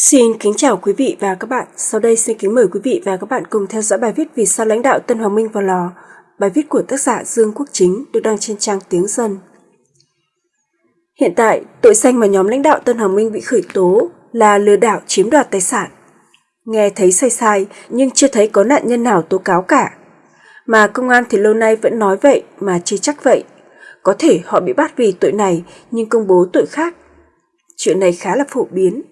Xin kính chào quý vị và các bạn. Sau đây xin kính mời quý vị và các bạn cùng theo dõi bài viết Vì sao lãnh đạo Tân Hoàng Minh vào lò. Bài viết của tác giả Dương Quốc Chính được đăng trên trang Tiếng Dân. Hiện tại, tội danh mà nhóm lãnh đạo Tân Hoàng Minh bị khởi tố là lừa đảo chiếm đoạt tài sản. Nghe thấy sai sai nhưng chưa thấy có nạn nhân nào tố cáo cả. Mà công an thì lâu nay vẫn nói vậy mà chưa chắc vậy. Có thể họ bị bắt vì tội này nhưng công bố tội khác. Chuyện này khá là phổ biến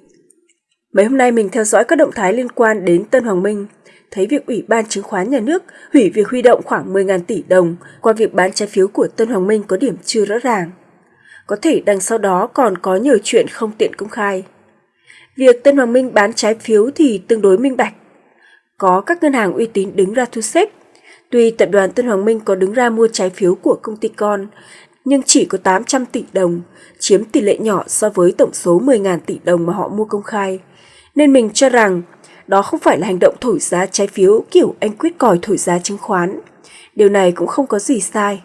Mấy hôm nay mình theo dõi các động thái liên quan đến Tân Hoàng Minh, thấy việc Ủy ban Chứng khoán Nhà nước hủy việc huy động khoảng 10.000 tỷ đồng qua việc bán trái phiếu của Tân Hoàng Minh có điểm chưa rõ ràng. Có thể đằng sau đó còn có nhiều chuyện không tiện công khai. Việc Tân Hoàng Minh bán trái phiếu thì tương đối minh bạch. Có các ngân hàng uy tín đứng ra thu xếp. Tuy tập đoàn Tân Hoàng Minh có đứng ra mua trái phiếu của công ty con, nhưng chỉ có 800 tỷ đồng, chiếm tỷ lệ nhỏ so với tổng số 10.000 tỷ đồng mà họ mua công khai nên mình cho rằng đó không phải là hành động thổi giá trái phiếu kiểu anh quyết còi thổi giá chứng khoán. Điều này cũng không có gì sai.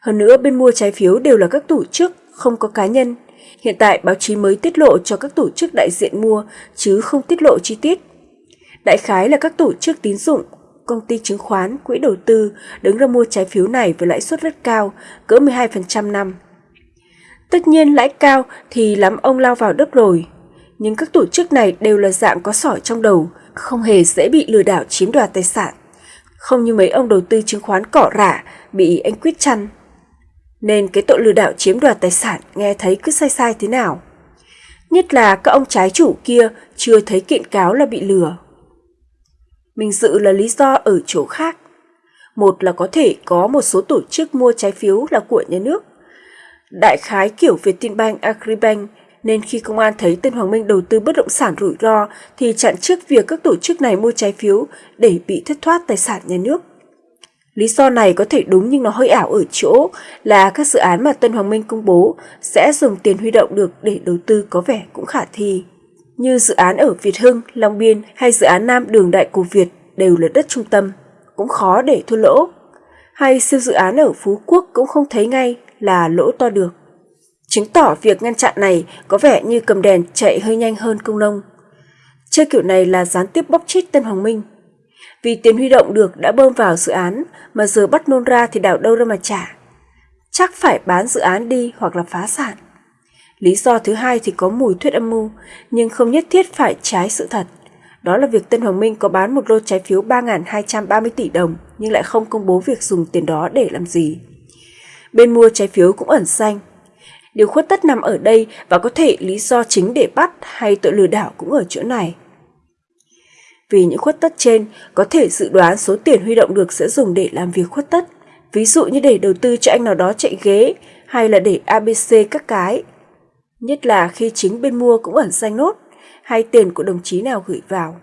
Hơn nữa bên mua trái phiếu đều là các tổ chức, không có cá nhân. Hiện tại báo chí mới tiết lộ cho các tổ chức đại diện mua chứ không tiết lộ chi tiết. Đại khái là các tổ chức tín dụng, công ty chứng khoán, quỹ đầu tư đứng ra mua trái phiếu này với lãi suất rất cao, cỡ 12% năm. Tất nhiên lãi cao thì lắm ông lao vào đất rồi, nhưng các tổ chức này đều là dạng có sỏi trong đầu, không hề dễ bị lừa đảo chiếm đoạt tài sản. Không như mấy ông đầu tư chứng khoán cỏ rả bị anh quyết chăn. Nên cái tội lừa đảo chiếm đoạt tài sản nghe thấy cứ sai sai thế nào. Nhất là các ông trái chủ kia chưa thấy kiện cáo là bị lừa. Mình dự là lý do ở chỗ khác. Một là có thể có một số tổ chức mua trái phiếu là của nhà nước. Đại khái kiểu Vietinbank, Agribank nên khi công an thấy tên Hoàng Minh đầu tư bất động sản rủi ro thì chặn trước việc các tổ chức này mua trái phiếu để bị thất thoát tài sản nhà nước. Lý do này có thể đúng nhưng nó hơi ảo ở chỗ là các dự án mà Tân Hoàng Minh công bố sẽ dùng tiền huy động được để đầu tư có vẻ cũng khả thi. Như dự án ở Việt Hưng, Long Biên hay dự án Nam Đường Đại Cổ Việt đều là đất trung tâm, cũng khó để thua lỗ. Hay siêu dự án ở Phú Quốc cũng không thấy ngay là lỗ to được chứng tỏ việc ngăn chặn này có vẻ như cầm đèn chạy hơi nhanh hơn công nông. Chơi kiểu này là gián tiếp bóc chết Tân Hoàng Minh. Vì tiền huy động được đã bơm vào dự án mà giờ bắt nôn ra thì đảo đâu ra mà trả. Chắc phải bán dự án đi hoặc là phá sản. Lý do thứ hai thì có mùi thuyết âm mưu, nhưng không nhất thiết phải trái sự thật. Đó là việc Tân Hoàng Minh có bán một lô trái phiếu 3.230 tỷ đồng nhưng lại không công bố việc dùng tiền đó để làm gì. Bên mua trái phiếu cũng ẩn xanh, Điều khuất tất nằm ở đây và có thể lý do chính để bắt hay tội lừa đảo cũng ở chỗ này. Vì những khuất tất trên, có thể dự đoán số tiền huy động được sẽ dùng để làm việc khuất tất, ví dụ như để đầu tư cho anh nào đó chạy ghế hay là để ABC các cái. Nhất là khi chính bên mua cũng ẩn danh nốt hay tiền của đồng chí nào gửi vào.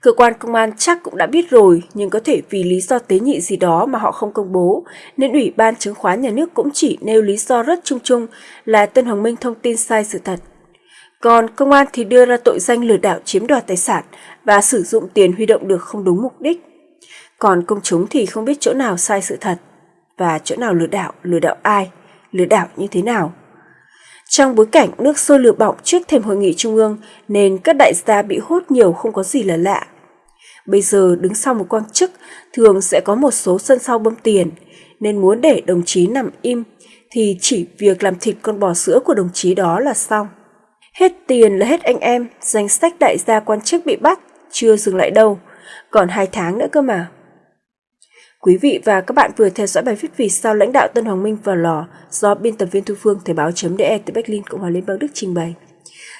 Cơ quan công an chắc cũng đã biết rồi, nhưng có thể vì lý do tế nhị gì đó mà họ không công bố, nên Ủy ban chứng khoán nhà nước cũng chỉ nêu lý do rất chung chung là Tân Hoàng Minh thông tin sai sự thật. Còn công an thì đưa ra tội danh lừa đảo chiếm đoạt tài sản và sử dụng tiền huy động được không đúng mục đích. Còn công chúng thì không biết chỗ nào sai sự thật và chỗ nào lừa đảo, lừa đảo ai, lừa đảo như thế nào. Trong bối cảnh nước sôi lửa bỏng trước thềm hội nghị trung ương nên các đại gia bị hốt nhiều không có gì là lạ. Bây giờ đứng sau một quan chức thường sẽ có một số sân sau bơm tiền, nên muốn để đồng chí nằm im thì chỉ việc làm thịt con bò sữa của đồng chí đó là xong. Hết tiền là hết anh em, danh sách đại gia quan chức bị bắt, chưa dừng lại đâu, còn hai tháng nữa cơ mà. Quý vị và các bạn vừa theo dõi bài viết vì sao lãnh đạo Tân Hoàng Minh vào lò do biên tập viên Thu Phương Thời báo.de từ Berlin, Cộng hòa Liên bang Đức trình bày.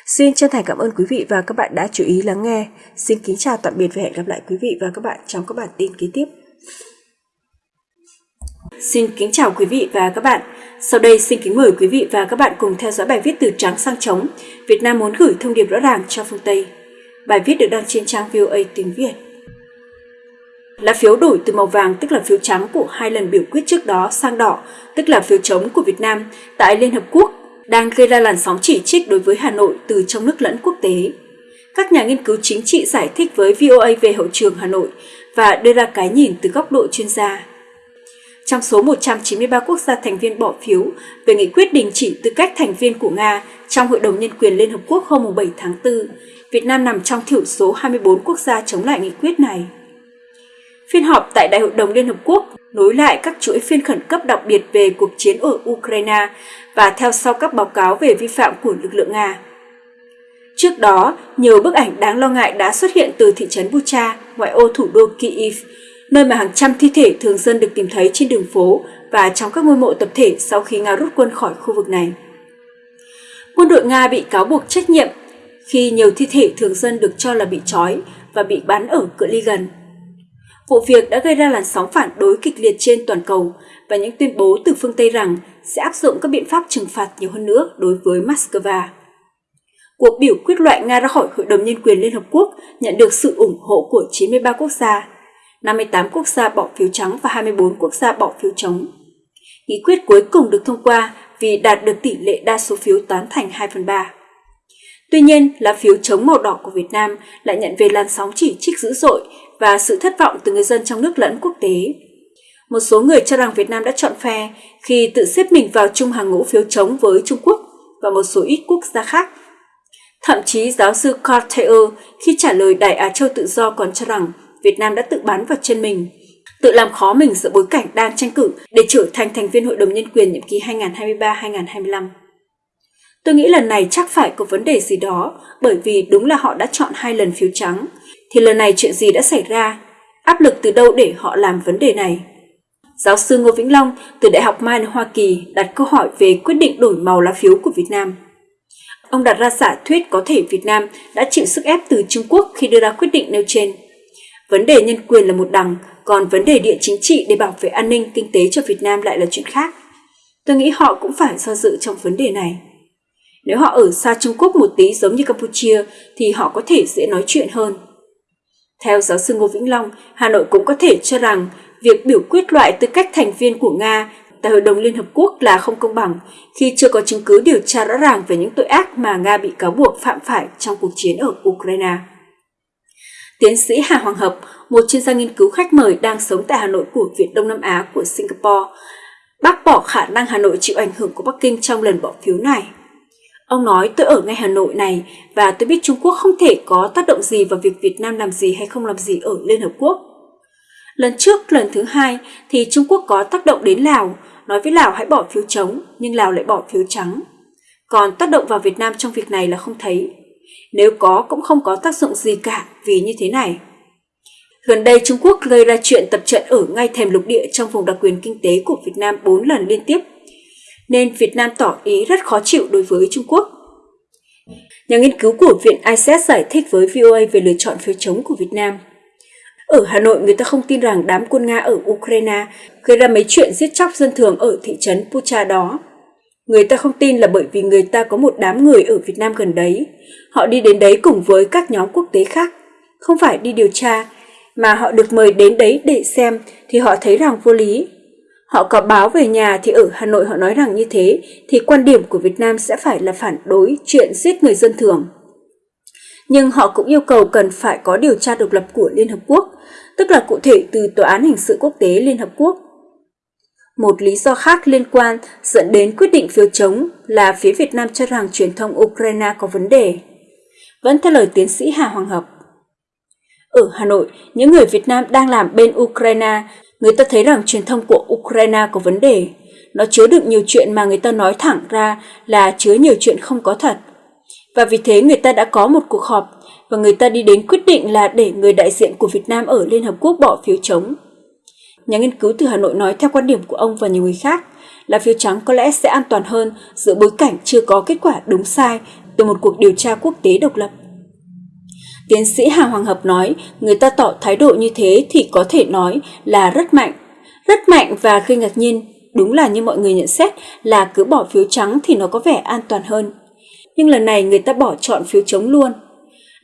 Xin chân thành cảm ơn quý vị và các bạn đã chú ý lắng nghe. Xin kính chào tạm biệt và hẹn gặp lại quý vị và các bạn trong các bản tin kế tiếp. Xin kính chào quý vị và các bạn. Sau đây xin kính mời quý vị và các bạn cùng theo dõi bài viết từ trắng sang trống. Việt Nam muốn gửi thông điệp rõ ràng cho phương Tây. Bài viết được đăng trên trang VOA tiếng Việt. Lá phiếu đổi từ màu vàng tức là phiếu trắng của hai lần biểu quyết trước đó sang đỏ tức là phiếu chống của Việt Nam tại Liên Hợp Quốc đang gây ra làn sóng chỉ trích đối với Hà Nội từ trong nước lẫn quốc tế. Các nhà nghiên cứu chính trị giải thích với VOA về hậu trường Hà Nội và đưa ra cái nhìn từ góc độ chuyên gia. Trong số 193 quốc gia thành viên bỏ phiếu về nghị quyết đình chỉ tư cách thành viên của Nga trong Hội đồng Nhân quyền Liên Hợp Quốc hôm 7 tháng 4, Việt Nam nằm trong thiểu số 24 quốc gia chống lại nghị quyết này. Phiên họp tại Đại hội đồng Liên Hợp Quốc nối lại các chuỗi phiên khẩn cấp đặc biệt về cuộc chiến ở Ukraine và theo sau các báo cáo về vi phạm của lực lượng Nga. Trước đó, nhiều bức ảnh đáng lo ngại đã xuất hiện từ thị trấn Bucha, ngoại ô thủ đô Kyiv, nơi mà hàng trăm thi thể thường dân được tìm thấy trên đường phố và trong các ngôi mộ tập thể sau khi Nga rút quân khỏi khu vực này. Quân đội Nga bị cáo buộc trách nhiệm khi nhiều thi thể thường dân được cho là bị trói và bị bắn ở cự ly gần. Vụ việc đã gây ra làn sóng phản đối kịch liệt trên toàn cầu và những tuyên bố từ phương Tây rằng sẽ áp dụng các biện pháp trừng phạt nhiều hơn nữa đối với Moscow. Cuộc biểu quyết loại Nga ra khỏi Hội đồng Nhân quyền Liên Hợp Quốc nhận được sự ủng hộ của 93 quốc gia, 58 quốc gia bỏ phiếu trắng và 24 quốc gia bỏ phiếu chống. Nghị quyết cuối cùng được thông qua vì đạt được tỷ lệ đa số phiếu tán thành 2 phần 3. Tuy nhiên, lá phiếu chống màu đỏ của Việt Nam lại nhận về làn sóng chỉ trích dữ dội và sự thất vọng từ người dân trong nước lẫn quốc tế. Một số người cho rằng Việt Nam đã chọn phe khi tự xếp mình vào chung hàng ngũ phiếu chống với Trung Quốc và một số ít quốc gia khác. Thậm chí giáo sư Cartier khi trả lời Đại Á Châu Tự Do còn cho rằng Việt Nam đã tự bắn vào chân mình, tự làm khó mình giữa bối cảnh đang tranh cử để trở thành thành viên Hội đồng Nhân quyền nhiệm kỳ 2023-2025. Tôi nghĩ lần này chắc phải có vấn đề gì đó bởi vì đúng là họ đã chọn hai lần phiếu trắng. Thì lần này chuyện gì đã xảy ra? Áp lực từ đâu để họ làm vấn đề này? Giáo sư Ngô Vĩnh Long từ Đại học Maine, Hoa Kỳ đặt câu hỏi về quyết định đổi màu lá phiếu của Việt Nam. Ông đặt ra giả thuyết có thể Việt Nam đã chịu sức ép từ Trung Quốc khi đưa ra quyết định nêu trên. Vấn đề nhân quyền là một đằng, còn vấn đề địa chính trị để bảo vệ an ninh kinh tế cho Việt Nam lại là chuyện khác. Tôi nghĩ họ cũng phải do dự trong vấn đề này. Nếu họ ở xa Trung Quốc một tí giống như Campuchia thì họ có thể dễ nói chuyện hơn. Theo giáo sư Ngô Vĩnh Long, Hà Nội cũng có thể cho rằng việc biểu quyết loại tư cách thành viên của Nga tại Hội đồng Liên Hợp Quốc là không công bằng khi chưa có chứng cứ điều tra rõ ràng về những tội ác mà Nga bị cáo buộc phạm phải trong cuộc chiến ở Ukraine. Tiến sĩ Hà Hoàng Hợp, một chuyên gia nghiên cứu khách mời đang sống tại Hà Nội của Viện Đông Nam Á của Singapore, bác bỏ khả năng Hà Nội chịu ảnh hưởng của Bắc Kinh trong lần bỏ phiếu này. Ông nói tôi ở ngay Hà Nội này và tôi biết Trung Quốc không thể có tác động gì vào việc Việt Nam làm gì hay không làm gì ở Liên Hợp Quốc. Lần trước, lần thứ hai thì Trung Quốc có tác động đến Lào, nói với Lào hãy bỏ phiếu chống, nhưng Lào lại bỏ phiếu trắng. Còn tác động vào Việt Nam trong việc này là không thấy. Nếu có cũng không có tác dụng gì cả vì như thế này. Gần đây Trung Quốc gây ra chuyện tập trận ở ngay thềm lục địa trong vùng đặc quyền kinh tế của Việt Nam 4 lần liên tiếp, nên Việt Nam tỏ ý rất khó chịu đối với Trung Quốc. Nhà nghiên cứu của Viện ICS giải thích với VOA về lựa chọn phiếu chống của Việt Nam. Ở Hà Nội, người ta không tin rằng đám quân Nga ở Ukraine gây ra mấy chuyện giết chóc dân thường ở thị trấn Pucha đó. Người ta không tin là bởi vì người ta có một đám người ở Việt Nam gần đấy. Họ đi đến đấy cùng với các nhóm quốc tế khác, không phải đi điều tra, mà họ được mời đến đấy để xem thì họ thấy rằng vô lý. Họ có báo về nhà thì ở Hà Nội họ nói rằng như thế thì quan điểm của Việt Nam sẽ phải là phản đối chuyện giết người dân thường. Nhưng họ cũng yêu cầu cần phải có điều tra độc lập của Liên Hợp Quốc, tức là cụ thể từ Tòa án Hình sự Quốc tế Liên Hợp Quốc. Một lý do khác liên quan dẫn đến quyết định phiếu chống là phía Việt Nam cho rằng truyền thông Ukraine có vấn đề. Vẫn theo lời tiến sĩ Hà Hoàng Hợp. Ở Hà Nội, những người Việt Nam đang làm bên Ukraine, người ta thấy rằng truyền thông của Ukraine có vấn đề. Nó chứa đựng nhiều chuyện mà người ta nói thẳng ra là chứa nhiều chuyện không có thật. Và vì thế người ta đã có một cuộc họp và người ta đi đến quyết định là để người đại diện của Việt Nam ở Liên Hợp Quốc bỏ phiếu chống. Nhà nghiên cứu từ Hà Nội nói theo quan điểm của ông và nhiều người khác là phiếu trắng có lẽ sẽ an toàn hơn giữa bối cảnh chưa có kết quả đúng sai từ một cuộc điều tra quốc tế độc lập. Tiến sĩ Hà Hoàng Hợp nói người ta tỏ thái độ như thế thì có thể nói là rất mạnh. Rất mạnh và gây ngạc nhiên, đúng là như mọi người nhận xét là cứ bỏ phiếu trắng thì nó có vẻ an toàn hơn. Nhưng lần này người ta bỏ chọn phiếu chống luôn.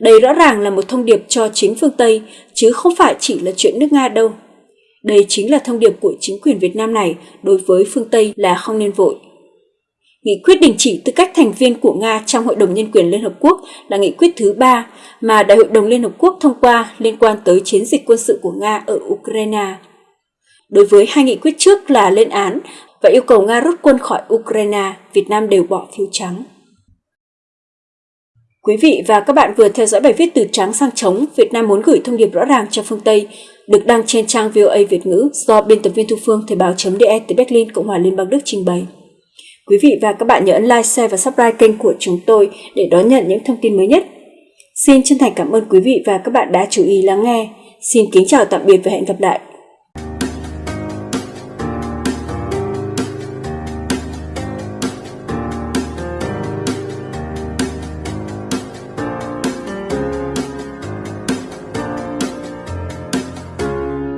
Đây rõ ràng là một thông điệp cho chính phương Tây, chứ không phải chỉ là chuyện nước Nga đâu. Đây chính là thông điệp của chính quyền Việt Nam này đối với phương Tây là không nên vội. Nghị quyết đình chỉ tư cách thành viên của Nga trong Hội đồng Nhân quyền Liên Hợp Quốc là nghị quyết thứ ba mà Đại hội đồng Liên Hợp Quốc thông qua liên quan tới chiến dịch quân sự của Nga ở Ukraine. Đối với hai nghị quyết trước là lên án và yêu cầu Nga rút quân khỏi Ukraine, Việt Nam đều bỏ phiếu trắng. Quý vị và các bạn vừa theo dõi bài viết từ trắng sang trống, Việt Nam muốn gửi thông điệp rõ ràng cho phương Tây, được đăng trên trang VOA Việt ngữ do biên tập viên Thu Phương Thời báo.de từ Berlin, Cộng hòa Liên bang Đức trình bày. Quý vị và các bạn nhớ ấn like, share và subscribe kênh của chúng tôi để đón nhận những thông tin mới nhất. Xin chân thành cảm ơn quý vị và các bạn đã chú ý lắng nghe. Xin kính chào tạm biệt và hẹn gặp lại